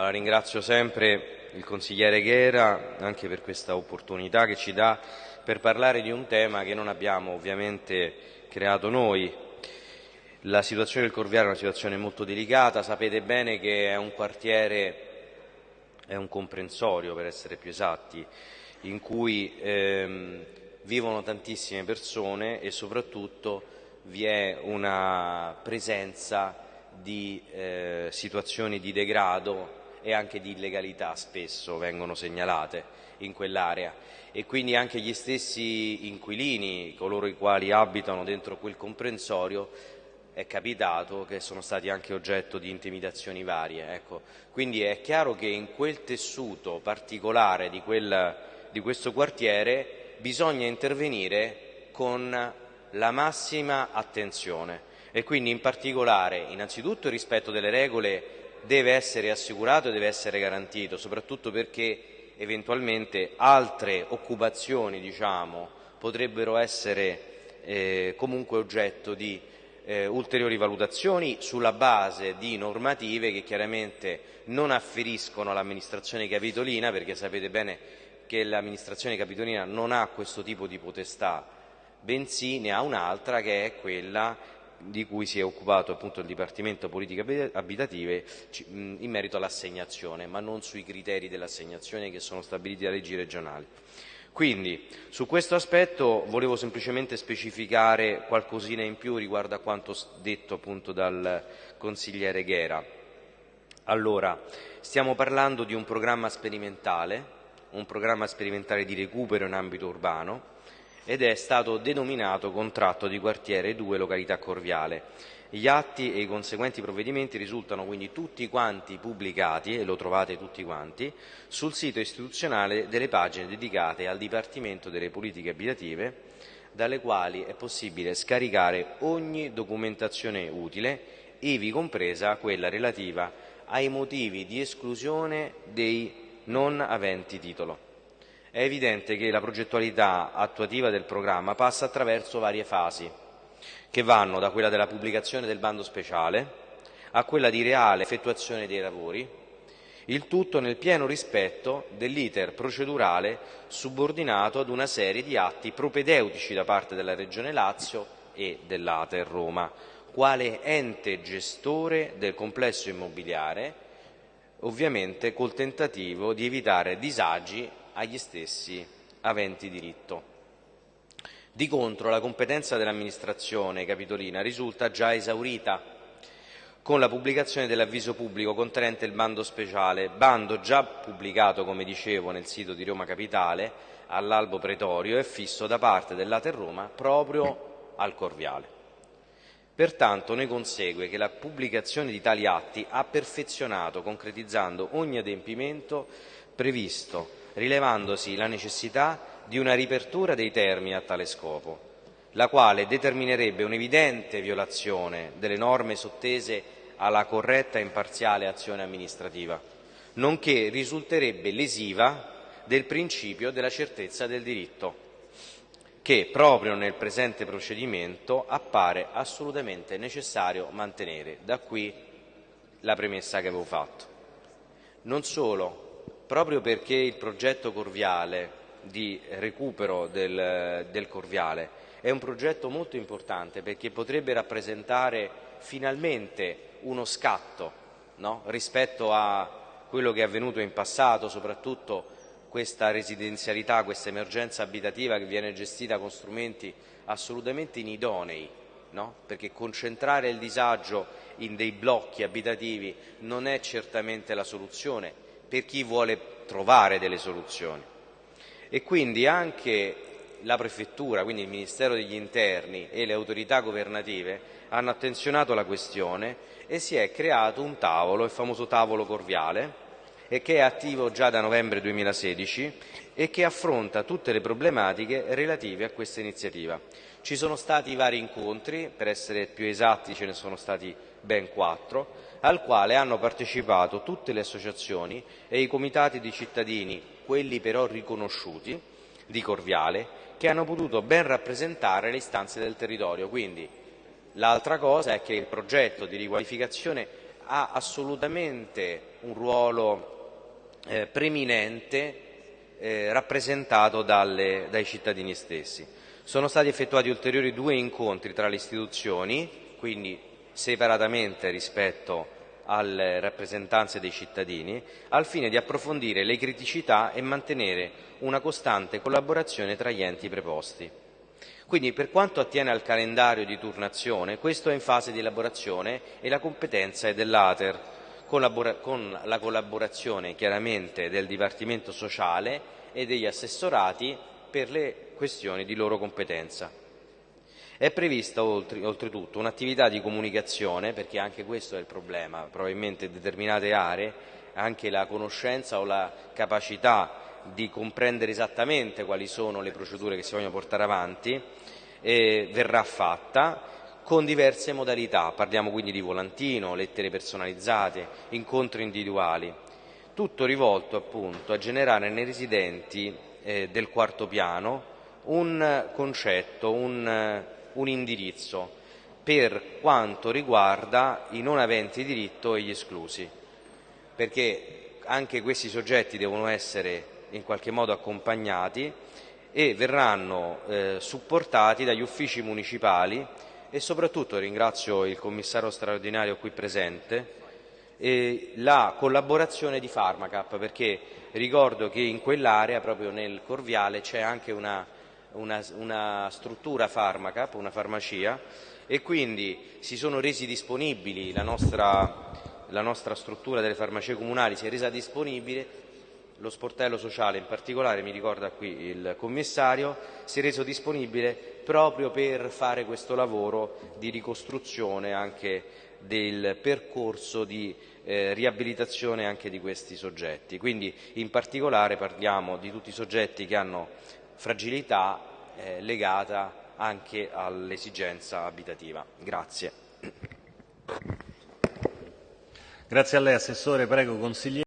Allora, ringrazio sempre il consigliere Ghera anche per questa opportunità che ci dà per parlare di un tema che non abbiamo ovviamente creato noi. La situazione del Corviale è una situazione molto delicata, sapete bene che è un quartiere, è un comprensorio per essere più esatti, in cui ehm, vivono tantissime persone e soprattutto vi è una presenza di eh, situazioni di degrado e anche di illegalità spesso vengono segnalate in quell'area e quindi anche gli stessi inquilini, coloro i quali abitano dentro quel comprensorio, è capitato che sono stati anche oggetto di intimidazioni varie. Ecco. Quindi è chiaro che in quel tessuto particolare di, quel, di questo quartiere bisogna intervenire con la massima attenzione e quindi in particolare innanzitutto il rispetto delle regole deve essere assicurato e deve essere garantito, soprattutto perché eventualmente altre occupazioni diciamo, potrebbero essere eh, comunque oggetto di eh, ulteriori valutazioni sulla base di normative che chiaramente non afferiscono all'amministrazione capitolina, perché sapete bene che l'amministrazione capitolina non ha questo tipo di potestà, bensì ne ha un'altra che è quella di cui si è occupato appunto il Dipartimento Politiche Abitative in merito all'assegnazione, ma non sui criteri dell'assegnazione che sono stabiliti da leggi regionali. Quindi su questo aspetto volevo semplicemente specificare qualcosina in più riguardo a quanto detto appunto dal consigliere Ghera. Allora, stiamo parlando di un programma sperimentale, un programma sperimentale di recupero in ambito urbano, ed è stato denominato contratto di quartiere 2 località Corviale. Gli atti e i conseguenti provvedimenti risultano quindi tutti quanti pubblicati, e lo trovate tutti quanti, sul sito istituzionale delle pagine dedicate al Dipartimento delle Politiche Abitative, dalle quali è possibile scaricare ogni documentazione utile, ivi compresa quella relativa ai motivi di esclusione dei non aventi titolo. È evidente che la progettualità attuativa del programma passa attraverso varie fasi, che vanno da quella della pubblicazione del bando speciale a quella di reale effettuazione dei lavori, il tutto nel pieno rispetto dell'iter procedurale subordinato ad una serie di atti propedeutici da parte della Regione Lazio e dell'Ater Roma, quale ente gestore del complesso immobiliare, ovviamente col tentativo di evitare disagi agli stessi aventi diritto. Di contro la competenza dell'amministrazione capitolina risulta già esaurita con la pubblicazione dell'avviso pubblico contenente il bando speciale, bando già pubblicato, come dicevo, nel sito di Roma Capitale all'albo pretorio e fisso da parte dell'Ater Roma proprio al Corviale. Pertanto ne consegue che la pubblicazione di tali atti ha perfezionato, concretizzando ogni adempimento previsto rilevandosi la necessità di una ripertura dei termini a tale scopo, la quale determinerebbe un'evidente violazione delle norme sottese alla corretta e imparziale azione amministrativa, nonché risulterebbe lesiva del principio della certezza del diritto, che proprio nel presente procedimento appare assolutamente necessario mantenere. Da qui la premessa che avevo fatto. Non solo, proprio perché il progetto Corviale di recupero del, del Corviale è un progetto molto importante perché potrebbe rappresentare finalmente uno scatto no? rispetto a quello che è avvenuto in passato, soprattutto questa residenzialità, questa emergenza abitativa che viene gestita con strumenti assolutamente inidonei, no? perché concentrare il disagio in dei blocchi abitativi non è certamente la soluzione, per chi vuole trovare delle soluzioni. E quindi anche la Prefettura, quindi il Ministero degli Interni e le autorità governative hanno attenzionato la questione e si è creato un tavolo, il famoso tavolo Corviale, e che è attivo già da novembre 2016 e che affronta tutte le problematiche relative a questa iniziativa. Ci sono stati vari incontri, per essere più esatti ce ne sono stati ben quattro, al quale hanno partecipato tutte le associazioni e i comitati di cittadini, quelli però riconosciuti, di Corviale, che hanno potuto ben rappresentare le istanze del territorio. Quindi l'altra cosa è che il progetto di riqualificazione ha assolutamente un ruolo eh, preminente eh, rappresentato dalle, dai cittadini stessi. Sono stati effettuati ulteriori due incontri tra le istituzioni, quindi separatamente rispetto alle rappresentanze dei cittadini, al fine di approfondire le criticità e mantenere una costante collaborazione tra gli enti preposti. Quindi per quanto attiene al calendario di turnazione, questo è in fase di elaborazione e la competenza è dell'Ater, con la collaborazione chiaramente del Dipartimento Sociale e degli assessorati per le questioni di loro competenza. È prevista oltretutto un'attività di comunicazione, perché anche questo è il problema, probabilmente in determinate aree anche la conoscenza o la capacità di comprendere esattamente quali sono le procedure che si vogliono portare avanti eh, verrà fatta con diverse modalità, parliamo quindi di volantino, lettere personalizzate, incontri individuali, tutto rivolto appunto a generare nei residenti eh, del quarto piano un concetto, un un indirizzo per quanto riguarda i non aventi diritto e gli esclusi, perché anche questi soggetti devono essere in qualche modo accompagnati e verranno eh, supportati dagli uffici municipali e soprattutto ringrazio il commissario straordinario qui presente eh, la collaborazione di Pharmacap perché ricordo che in quell'area proprio nel Corviale c'è anche una una, una struttura farmaca, una farmacia e quindi si sono resi disponibili, la nostra, la nostra struttura delle farmacie comunali si è resa disponibile lo sportello sociale in particolare, mi ricorda qui il commissario, si è reso disponibile proprio per fare questo lavoro di ricostruzione anche del percorso di eh, riabilitazione anche di questi soggetti. Quindi in particolare parliamo di tutti i soggetti che hanno fragilità eh, legata anche all'esigenza abitativa. Grazie. Grazie a lei Assessore, prego consigliere.